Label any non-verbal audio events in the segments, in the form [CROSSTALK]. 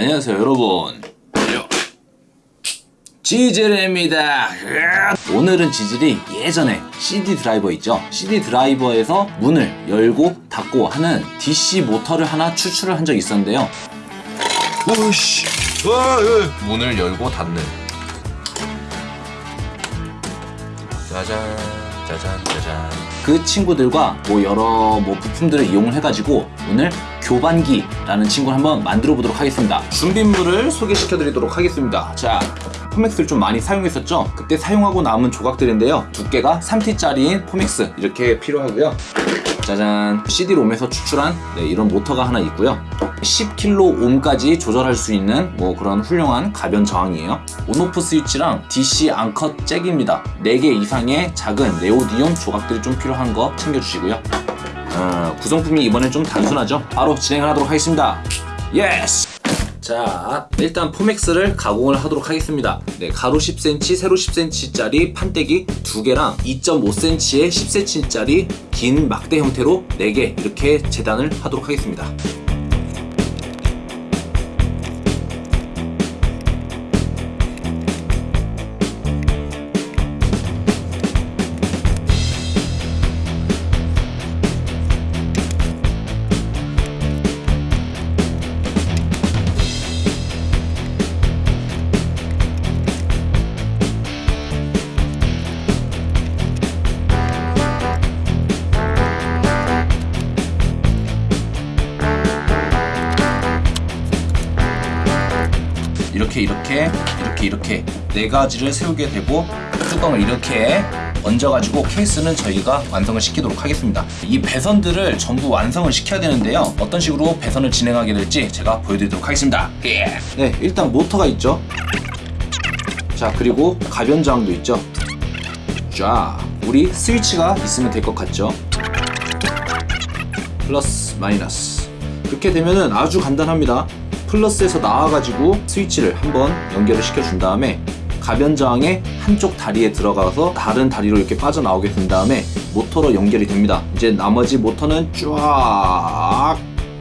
안녕하세요 여러분 지젤입니다 오늘은 지젤이 예전에 CD 드라이버 있죠 CD 드라이버에서 문을 열고 닫고 하는 DC 모터를 하나 추출을 한 적이 있었는데요 오씨. 와, 예. 문을 열고 닫는 짜잔, 짜잔, 짜잔. 그 친구들과 뭐 여러 뭐 부품들을 이용을 해가지고 오늘 교반기라는 친구를 한번 만들어 보도록 하겠습니다. 준비물을 소개시켜 드리도록 하겠습니다. 자, 포맥스를 좀 많이 사용했었죠? 그때 사용하고 남은 조각들인데요. 두께가 3T짜리인 포맥스 이렇게 필요하고요. 짜잔 CD-ROM에서 추출한 네, 이런 모터가 하나 있고요 10kΩ까지 조절할 수 있는 뭐 그런 훌륭한 가변 저항이에요 on-off 스위치랑 DC 암컷 잭입니다 4개 이상의 작은 네오디움 조각들이 좀 필요한 거 챙겨주시고요 어, 구성품이 이번엔 좀 단순하죠? 바로 진행을 하도록 하겠습니다. yes 자 일단 포맥스를 가공을 하도록 하겠습니다. 네, 가로 10cm 세로 10cm짜리 판때기 2개랑 2.5cm의 10cm짜리 긴 막대 형태로 4개 이렇게 재단을 하도록 하겠습니다 이렇게 이렇게 이렇게 이렇게 네 가지를 세우게 되고 뚜껑을 이렇게 얹어가지고 케이스는 저희가 완성을 시키도록 하겠습니다. 이 배선들을 전부 완성을 시켜야 되는데요. 어떤 식으로 배선을 진행하게 될지 제가 보여드리도록 하겠습니다. 예. 네 일단 모터가 있죠? 자 그리고 가변 저항도 있죠? 자 우리 스위치가 있으면 될 것 같죠? 플러스 마이너스. 그렇게 되면은 아주 간단합니다 플러스에서 나와가지고 스위치를 한번 연결을 시켜준 다음에 가변 저항의 한쪽 다리에 들어가서 다른 다리로 이렇게 빠져나오게 된 다음에 모터로 연결이 됩니다. 이제 나머지 모터는 쫙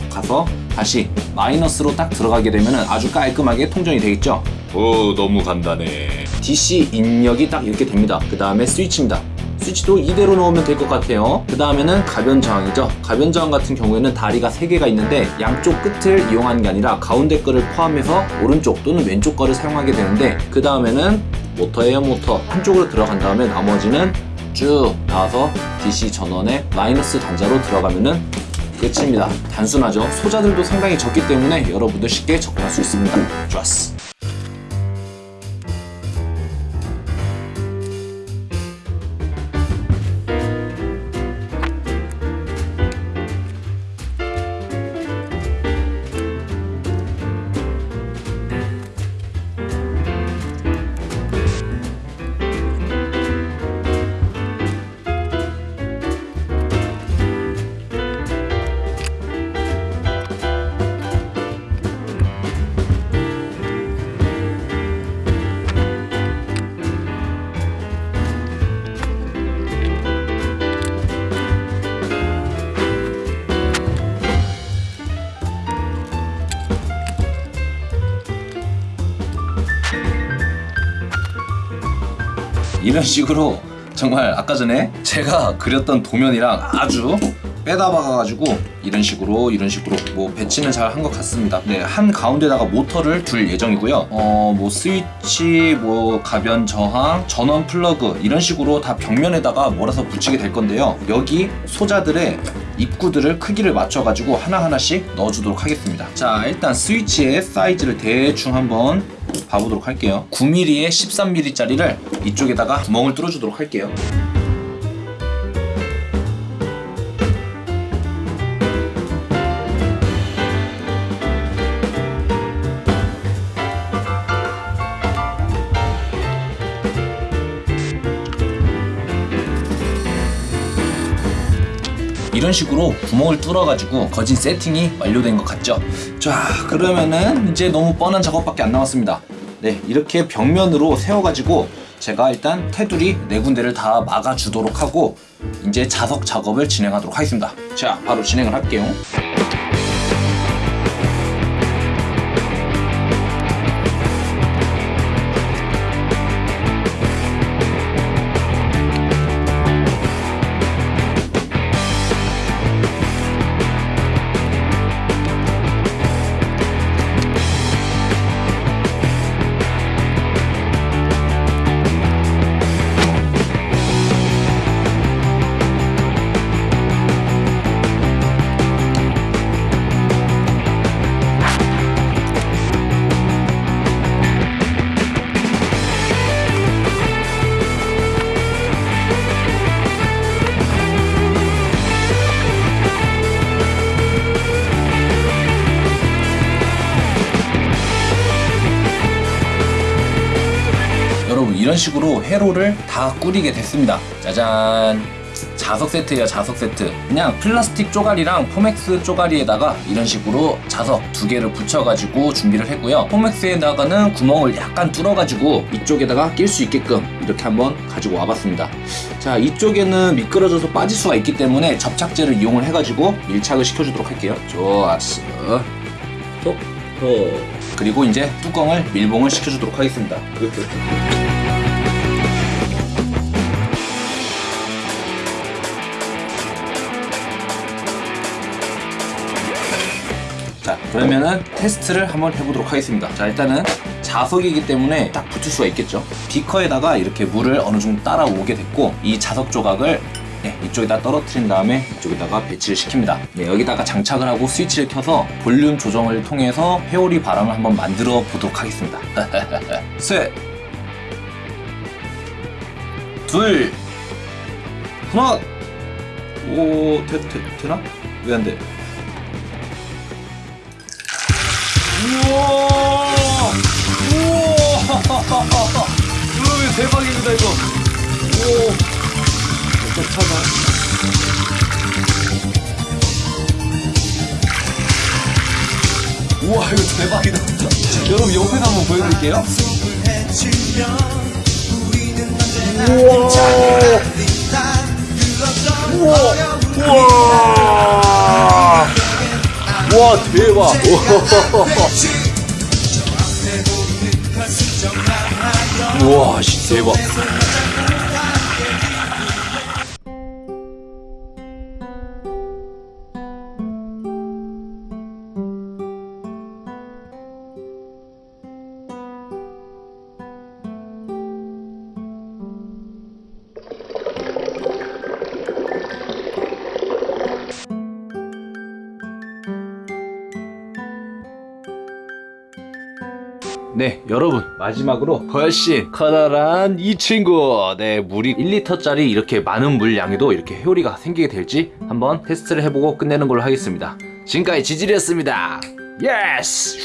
가서 다시 마이너스로 딱 들어가게 되면 아주 깔끔하게 통전이 되겠죠? 오, 너무 간단해. DC 입력이 딱 이렇게 됩니다. 그 다음에 스위치입니다 스위치도 이대로 넣으면 될 것 같아요. 그 다음에는 가변 저항이죠. 가변 저항 같은 경우에는 다리가 3개가 있는데 양쪽 끝을 이용하는 게 아니라 가운데 거를 포함해서 오른쪽 또는 왼쪽 거를 사용하게 되는데 그 다음에는 모터예요 모터 한쪽으로 들어간 다음에 나머지는 쭉 나와서 DC 전원의 마이너스 단자로 들어가면은 끝입니다. 단순하죠. 소자들도 상당히 적기 때문에 여러분도 쉽게 접근할 수 있습니다. 좋았어 이런 식으로 정말 아까 전에 제가 그렸던 도면이랑 아주 빼다 박아가지고 이런 식으로 이런 식으로 뭐 배치는 잘 한 것 같습니다. 네, 한 가운데다가 모터를 둘 예정이고요. 어, 뭐 스위치, 뭐 가변 저항, 전원 플러그 이런 식으로 다 벽면에다가 몰아서 붙이게 될 건데요. 여기 소자들의 입구들을 크기를 맞춰가지고 하나하나씩 넣어주도록 하겠습니다. 자, 일단 스위치의 사이즈를 대충 한번 봐보도록 할게요. 9mm에 13mm짜리를 이쪽에다가 구멍을 뚫어주도록 할게요 이런 식으로 구멍을 뚫어가지고 거진 세팅이 완료된 것 같죠? 자 그러면은 이제 너무 뻔한 작업밖에 안 남았습니다. 네 이렇게 벽면으로 세워가지고 제가 일단 테두리 네 군데를 다 막아주도록 하고 이제 자석 작업을 진행하도록 하겠습니다. 자 바로 진행을 할게요 식으로 회로를 다 꾸리게 됐습니다. 짜잔. 자석 세트예요, 자석 세트. 그냥 플라스틱 쪼가리랑 포맥스 쪼가리에다가 이런 식으로 자석 두 개를 붙여가지고 준비를 했고요. 포맥스에다가는 구멍을 약간 뚫어가지고 이쪽에다가 낄 수 있게끔 이렇게 한번 가지고 와봤습니다. 자, 이쪽에는 미끄러져서 빠질 수가 있기 때문에 접착제를 이용을 해가지고 밀착을 시켜주도록 할게요. 좋았어. 톡, 톡. 그리고 이제 뚜껑을 밀봉을 시켜주도록 하겠습니다. 자 그러면은 테스트를 한번 해보도록 하겠습니다. 자 일단은 자석이기 때문에 딱 붙을 수가 있겠죠? 비커에다가 이렇게 물을 어느 정도 따라오게 됐고 이 자석 조각을 네, 이쪽에다 떨어뜨린 다음에 이쪽에다가 배치를 시킵니다. 네, 여기다가 장착을 하고 스위치를 켜서 볼륨 조정을 통해서 회오리 바람을 한번 만들어 보도록 하겠습니다. [LAUGHS] 셋. 둘, 하나, 오, 되, 되, 되나? 왜 안 돼? 우와! 우와! 여러분 대박입니다 이거. 오. 차가. 우와 이거 대박이다. 여러분 옆에서 한번 보여드릴게요. 우와! 우와! 우와! 와 대박! 우와 씨 대박! 네, 여러분. 마지막으로 훨씬 커다란 이 친구. 네, 물이 1리터짜리 이렇게 많은 물량에도 이렇게 회오리가 생기게 될지 한번 테스트를 해보고 끝내는 걸로 하겠습니다. 지금까지 지질이었습니다. yes